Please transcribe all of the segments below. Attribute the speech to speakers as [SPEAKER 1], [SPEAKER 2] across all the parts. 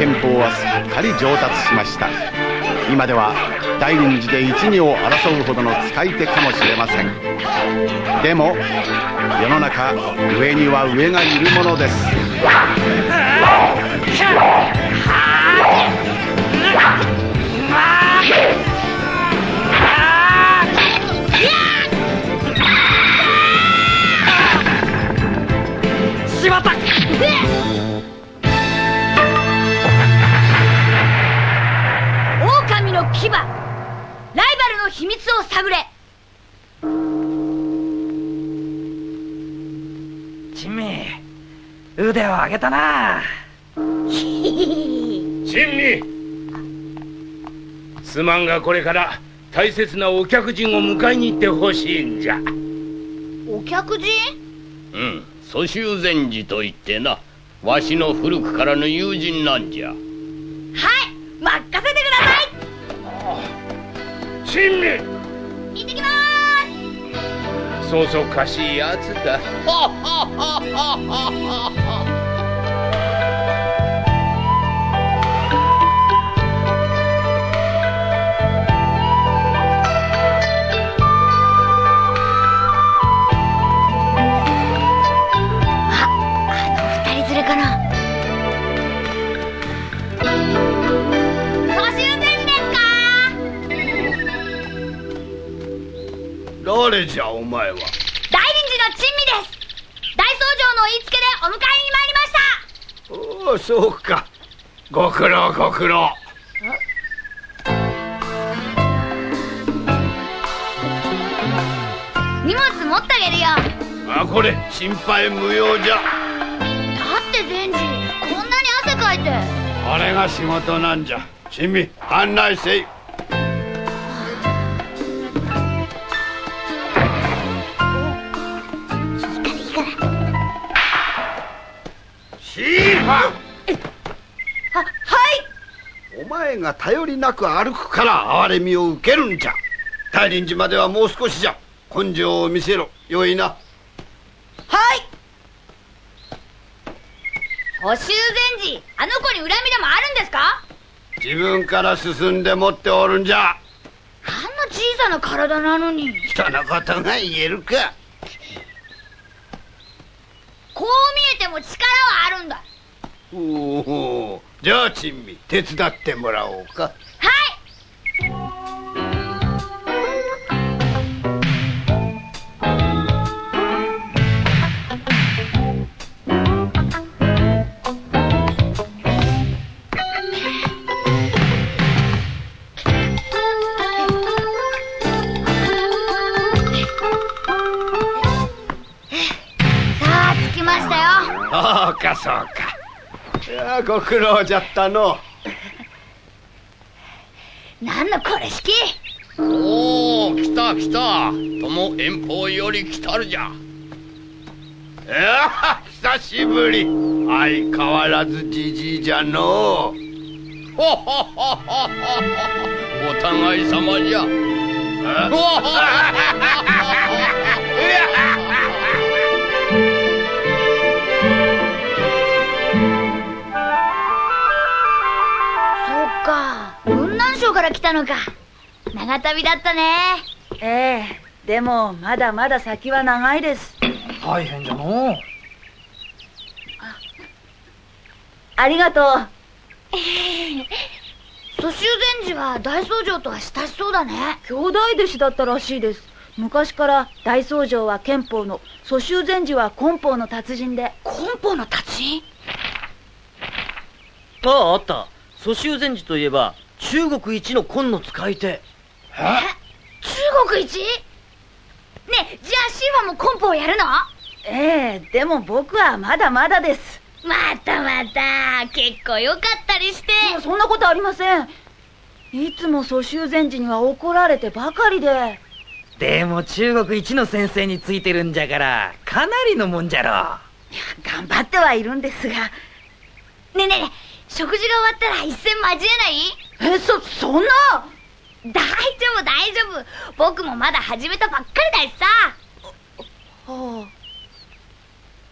[SPEAKER 1] 憲法はすっかり上達しました。今では大臨時で一二を争うほどの使い手かもしれません。でも世の中上には上がいるものです。
[SPEAKER 2] を探れ。
[SPEAKER 3] チンミ腕を上げたな。
[SPEAKER 4] 珍味。すまんがこれから大切なお客人を迎えに行ってほしいんじゃ。
[SPEAKER 2] お客人？
[SPEAKER 5] うん蘇州禅師といってな。わしの古くからの友人なんじゃ。
[SPEAKER 2] はい任せてくださ
[SPEAKER 4] 珍味
[SPEAKER 2] い。行ってきまーす
[SPEAKER 4] そそかしいやつだ。
[SPEAKER 6] 誰じゃお前は？
[SPEAKER 2] 大臨時の珍味です。大僧正の言いつけでお迎えに参りました。
[SPEAKER 6] おおそうか。ご苦労ご苦労。
[SPEAKER 2] 荷物持ってあげるよ。
[SPEAKER 6] あこれ心配無用じゃ。
[SPEAKER 2] だって禅師こんなに汗かいて。
[SPEAKER 6] あれが仕事なんじゃ。珍味案内せい
[SPEAKER 2] ははい。
[SPEAKER 6] お前が頼りなく歩くから哀れみを受けるんじゃ。大臨時まではもう少しじゃ。根性を見せろ。よいな。
[SPEAKER 2] はい。補修禅師。あの子に恨みでもあるんですか？
[SPEAKER 6] 自分から進んで持っておるんじゃ。
[SPEAKER 2] あんな小さな体なのに。
[SPEAKER 6] 人のことが言えるか。
[SPEAKER 2] こう見えても力はあるんだ
[SPEAKER 6] おおじゃあ珍味手伝ってもらおうか。
[SPEAKER 2] はい。さあ着きましたよ。
[SPEAKER 6] そうかそうかいやご苦労じゃったの。
[SPEAKER 2] 何のこれ式？
[SPEAKER 5] おお来た来た。友遠方より来たるじゃ。
[SPEAKER 6] いや久しぶり。相変わらずじじいじゃの
[SPEAKER 5] ほほほほほお互い様じゃ
[SPEAKER 2] 雲南省から来たのか。長旅だったね。
[SPEAKER 7] ええでもまだまだ先は長いです。
[SPEAKER 3] 大変じゃのう。
[SPEAKER 7] ありがとう。
[SPEAKER 2] 蘇州禅師は大僧正とは親しそうだね。
[SPEAKER 7] 兄弟弟子だったらしいです。昔から大僧正は憲法の蘇州禅師は根法の達人で。
[SPEAKER 2] 根本の達人？
[SPEAKER 8] あああった。蘇州禅師といえば中国一の根の使い手。
[SPEAKER 2] 中国一？ねえじゃあシーファも根本をやるの？
[SPEAKER 7] ええでも僕はまだまだです。
[SPEAKER 2] またまた。結構良かったりして。
[SPEAKER 7] いやそんなことありません。いつも蘇州禅師には怒られてばかりで。
[SPEAKER 3] でも中国一の先生についてるんじゃからかなりのもんじゃろ。
[SPEAKER 7] 頑張ってはいるんですが。
[SPEAKER 2] ねえねえ食事が終わったら一戦交えない？
[SPEAKER 7] えそそんな？
[SPEAKER 2] 大丈夫大丈夫。僕もまだ始めたばっかりだしさ。
[SPEAKER 7] は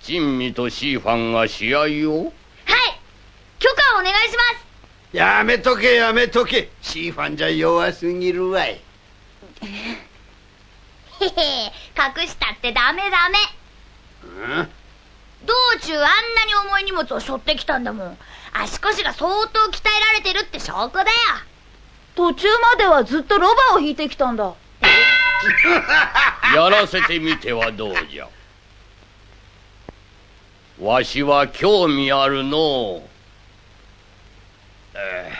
[SPEAKER 5] 珍味とシーファンが試合を？
[SPEAKER 2] はい。許可をお願いします。
[SPEAKER 6] やめとけやめとけ。シーファンじゃ弱すぎるわい。
[SPEAKER 2] へへ隠したってダメダメ。
[SPEAKER 6] うん？
[SPEAKER 2] 道中あんなに重い荷物を背負ってきたんだもん足腰が相当鍛えられてるって証拠だよ。
[SPEAKER 7] 途中まではずっとロバを引いてきたんだ。
[SPEAKER 5] やらせてみてはどうじゃ。わしは興味あるのう。
[SPEAKER 6] え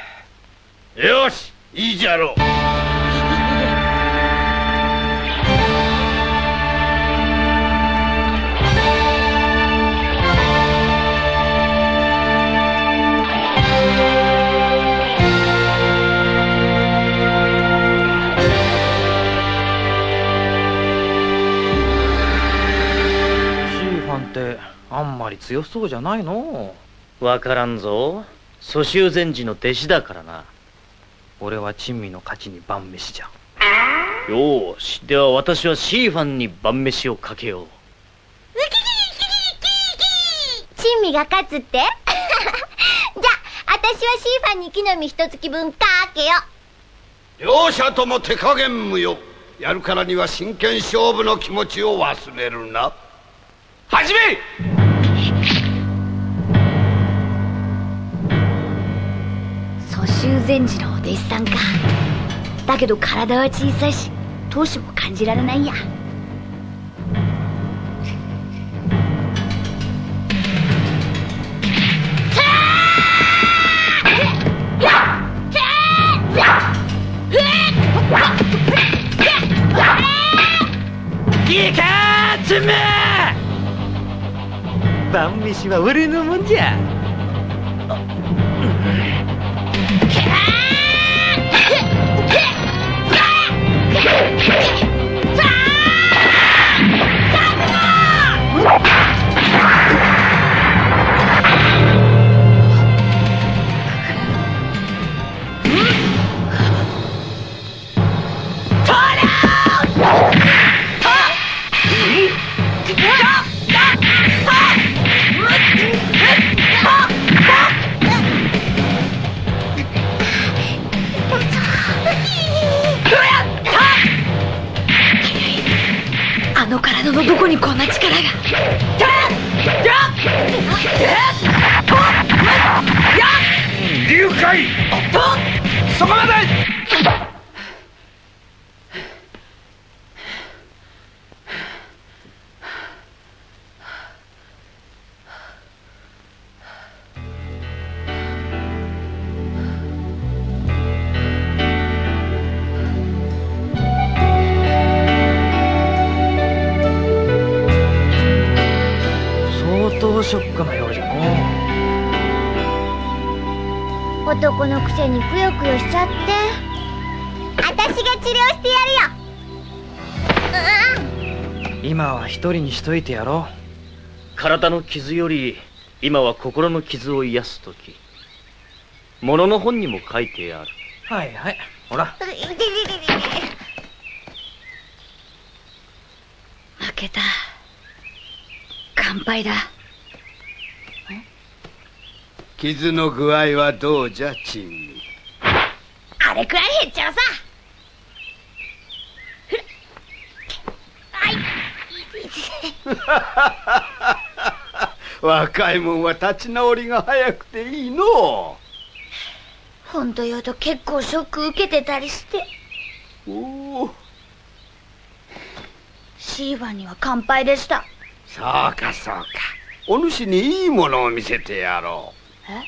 [SPEAKER 6] えよしいいじゃろう
[SPEAKER 3] ってあんまり強そうじゃないの？
[SPEAKER 8] わからんぞ。蘇州禅師の弟子だからな。
[SPEAKER 3] 俺は珍味の勝ちに晩飯じゃ。
[SPEAKER 8] よーし。では私はシーファンに晩飯をかけよう。
[SPEAKER 2] 珍味が勝つってじゃあ私はシーファンに木の実一月分かけよ
[SPEAKER 6] 両者とも手加減無用やるからには真剣勝負の気持ちを忘れるな始め！
[SPEAKER 2] 蘇州禅師のお弟子さんか。だけど体は小さいし闘志も感じられないや。
[SPEAKER 3] いいか珍味晩飯は俺のもんじゃ。一人にしといてやろ
[SPEAKER 8] 体の傷より今は心の傷を癒す時。物の本にも書いてある。
[SPEAKER 3] うはいはい。ほら。
[SPEAKER 2] 負けた。乾杯だ。
[SPEAKER 6] 傷の具合はどうじゃ珍味
[SPEAKER 2] あれくらい減っちゃうさふっはい
[SPEAKER 6] 若いもんは立ち直りが早くていいの。
[SPEAKER 2] 本当言うと結構ショック受けてたりして。
[SPEAKER 6] うおお。
[SPEAKER 2] シーファンには乾杯でした。
[SPEAKER 6] そうかそうか。お主にいいものを見せてやろ
[SPEAKER 2] え？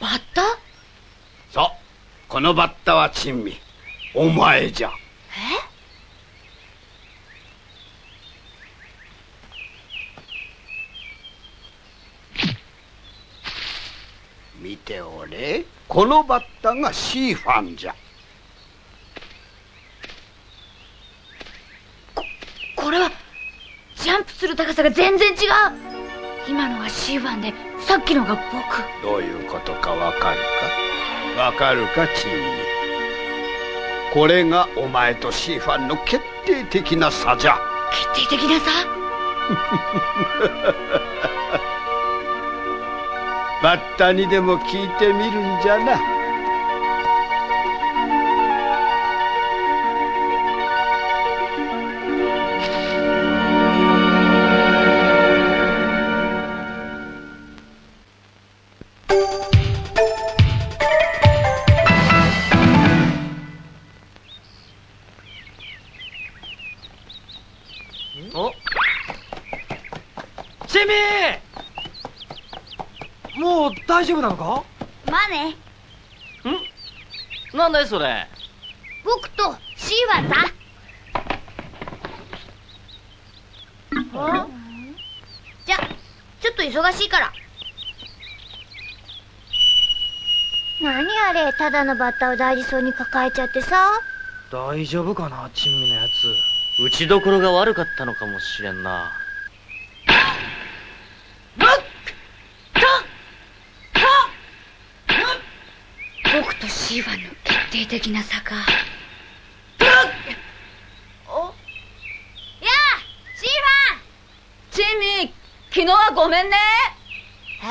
[SPEAKER 2] バッタ？
[SPEAKER 6] うそう。このバッタは珍味。お前じゃ
[SPEAKER 2] え
[SPEAKER 6] 見ておれこのバッタがシーファンじゃ。
[SPEAKER 2] これはジャンプする高さが全然違う。今のがシーファンでさっきのが僕。
[SPEAKER 6] どういうことかわかるか？わかるか珍味これがお前とシーファンの決定的な差じゃ。
[SPEAKER 2] 決定的な差？
[SPEAKER 6] バッタにでも聞いてみるんじゃな。
[SPEAKER 3] なのか？
[SPEAKER 2] まあね
[SPEAKER 8] なんだいそれ？
[SPEAKER 2] 僕とシーワンさじゃちょっと忙しいから。何あれただのバッタを大事そうに抱えちゃってさ。
[SPEAKER 3] 大丈夫かなチミのやつ。
[SPEAKER 8] 打ちどころが悪かったのかもしれんな。
[SPEAKER 2] 僕とシーワンの決定的な差かお？やあシー
[SPEAKER 7] チミ昨日はごめんね。
[SPEAKER 2] え？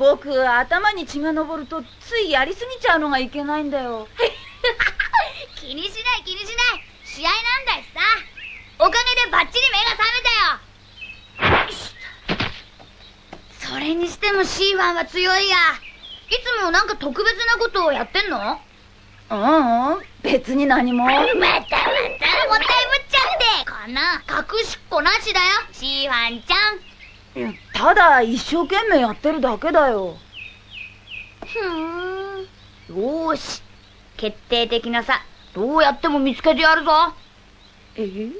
[SPEAKER 7] 僕頭に血が上るとついやりすぎちゃうのがいけないんだよ。
[SPEAKER 2] 気にしない気にしない。試合なんだしさ。おかげでバッチリ目が覚めたよ。それにしてもシーワンは強いやいつもなんか特別なことをやってんの？
[SPEAKER 7] うんうん。別に何も。
[SPEAKER 2] またまたもったいぶっちゃって。この隠しっこなしだよ。シーワンちゃん。
[SPEAKER 7] ただ一生懸命やってるだけだよ。
[SPEAKER 2] ふーん。よーし。決定的な差どうやっても見つけてやるぞ。
[SPEAKER 7] え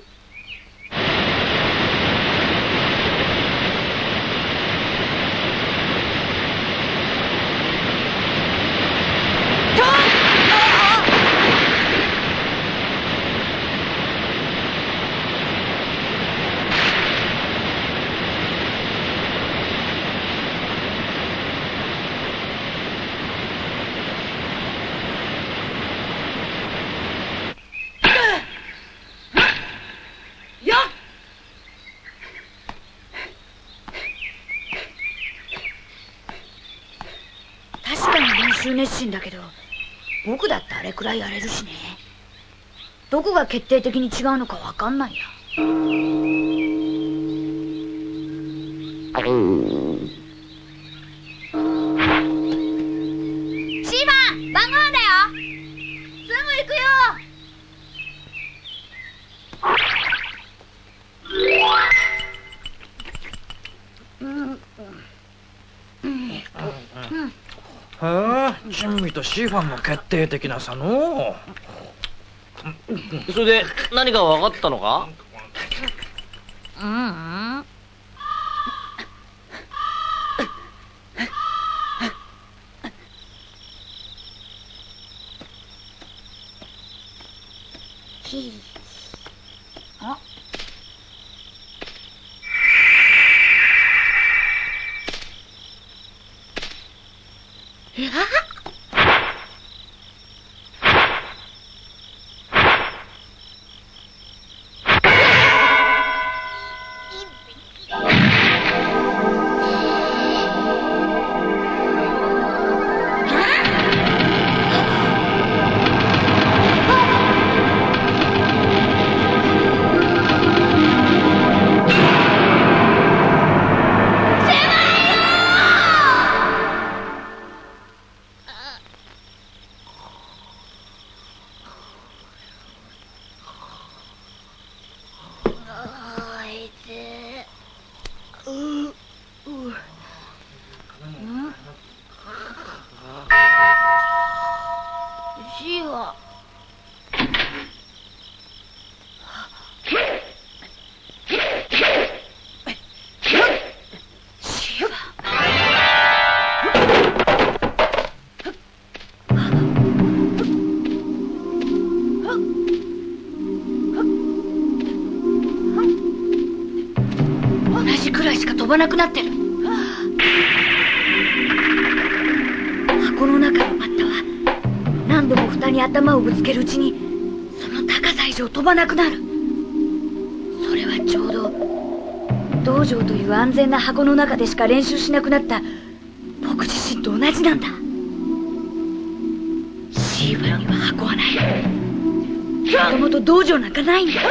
[SPEAKER 7] やっ
[SPEAKER 2] 確かに練習熱心だけど僕だってあれくらいやれるしね。どこが決定的に違うのか分かんないや。
[SPEAKER 3] チミとシーファンの決定的な差の。
[SPEAKER 8] それで何か分かったのか？
[SPEAKER 2] うんうんばなくなってる。箱の中のバッタは何度も蓋に頭をぶつけるうちにその高さ以上飛ばなくなる。それはちょうど道場という安全な箱の中でしか練習しなくなった僕自身と同じなんだ。シーバラには箱はない。もともと道場なんかないんだ。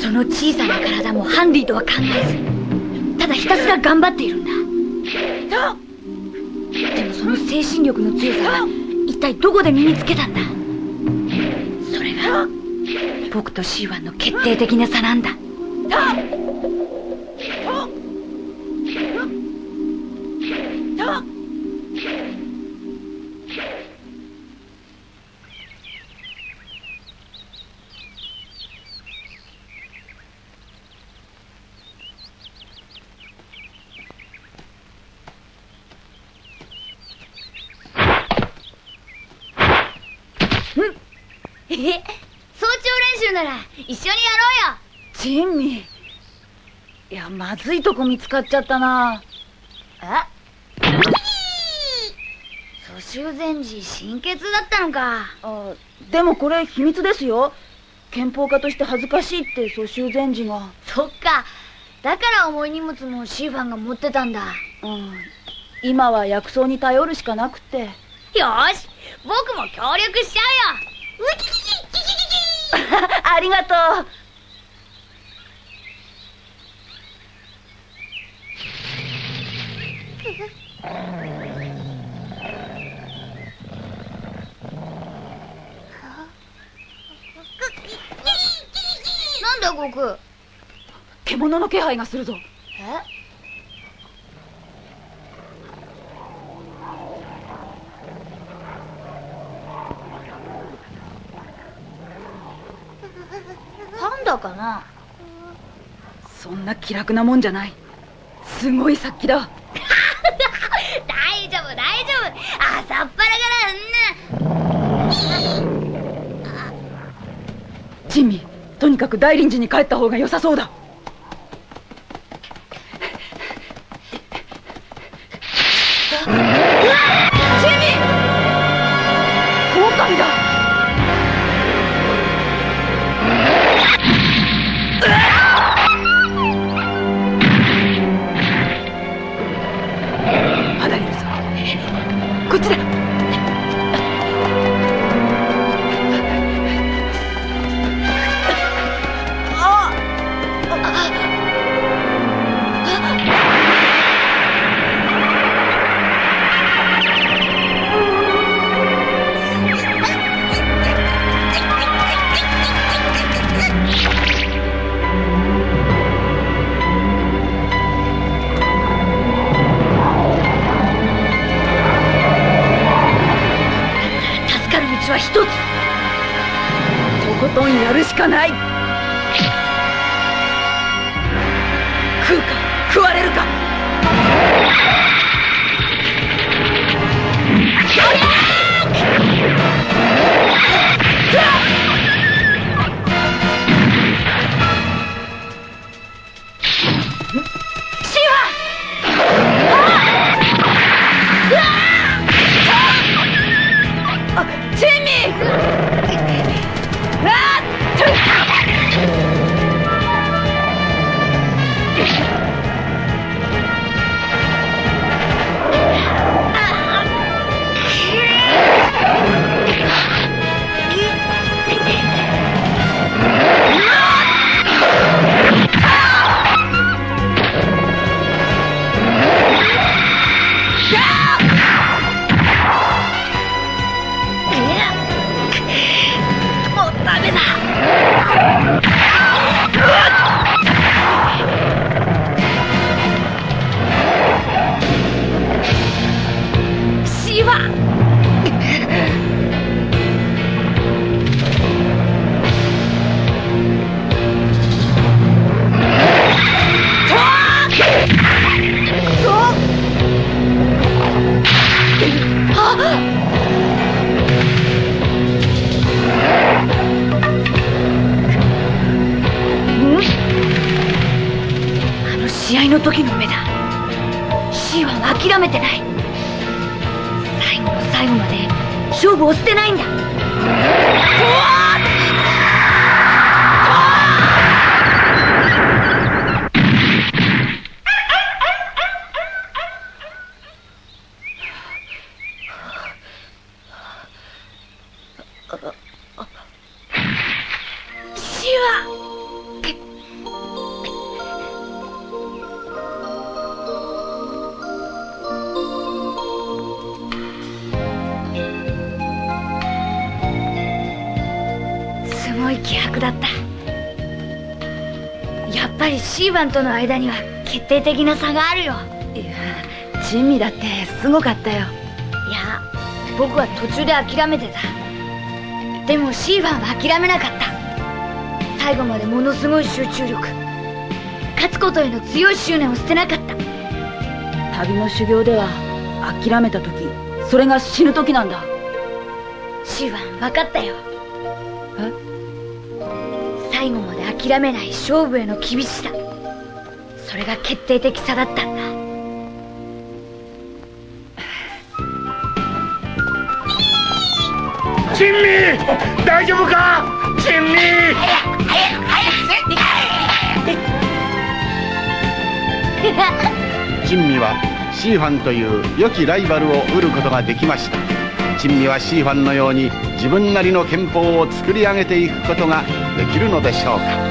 [SPEAKER 2] その小さな体もハンディとは考えずだひたすら頑張っているんだ。でもその精神力の強さは一体どこで身につけたんだ？それが僕とシーワンの決定的な差なんだ
[SPEAKER 9] え早朝練習なら一緒にやろうよ。
[SPEAKER 7] ジンミーいやまずいとこ見つかっちゃったな。
[SPEAKER 9] え蘇州前時心血だったのか。
[SPEAKER 7] あでもこれ秘密ですよ。憲法家として恥ずかしいって蘇州前治が。
[SPEAKER 9] そっか。だから重い荷物もシーファンが持ってたんだ。
[SPEAKER 7] うん。今は薬草に頼るしかなくって。
[SPEAKER 9] よし僕も協力しちゃうよ。ウキ
[SPEAKER 7] ありがとう。
[SPEAKER 9] なんだ悟空？
[SPEAKER 7] 獣の気配がするぞ。
[SPEAKER 9] え？パンダかな。
[SPEAKER 7] そんな気楽なもんじゃない。すごい殺気だ。
[SPEAKER 9] 大丈夫大丈夫。朝っぱらから
[SPEAKER 7] ジンミーとにかく大臨時に帰った方が良さそうだ本やるしかない。
[SPEAKER 2] ぱりシーワンとの間には決定的な差があるよ。
[SPEAKER 7] いや珍味だってすごかったよ。
[SPEAKER 2] いや僕は途中で諦めてた。でもシーワンは諦めなかった。最後までものすごい集中力。勝つことへの強い執念を捨てなかった。
[SPEAKER 7] 旅の修行では諦めた時それが死ぬ時なんだ。
[SPEAKER 2] シーワン分かったよ。
[SPEAKER 7] え？
[SPEAKER 2] 最後まで諦めない勝負への厳しさ。それが決定的差だった。んだ
[SPEAKER 4] 珍味！大丈夫か？珍味！
[SPEAKER 1] 珍味はシーファンという良きライバルを売ることができました。珍味はシーファンのように自分なりの憲法を作り上げていくことができるのでしょうか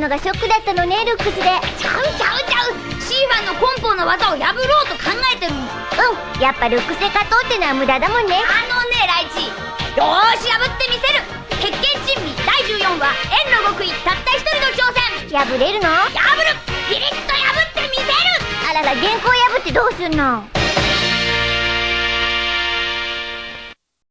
[SPEAKER 9] のがショックだったのねルックスで。ちゃうちゃうちゃうシーファンの根本の技を破ろうと考えてるのうんやっぱルックスで勝とうってのは無駄だもんねあのねライチよーし破ってみせる鉄拳珍味第14話円の極意たった一人の挑戦破れるの破るピリッと破ってみせるあらら原稿破ってどうすんの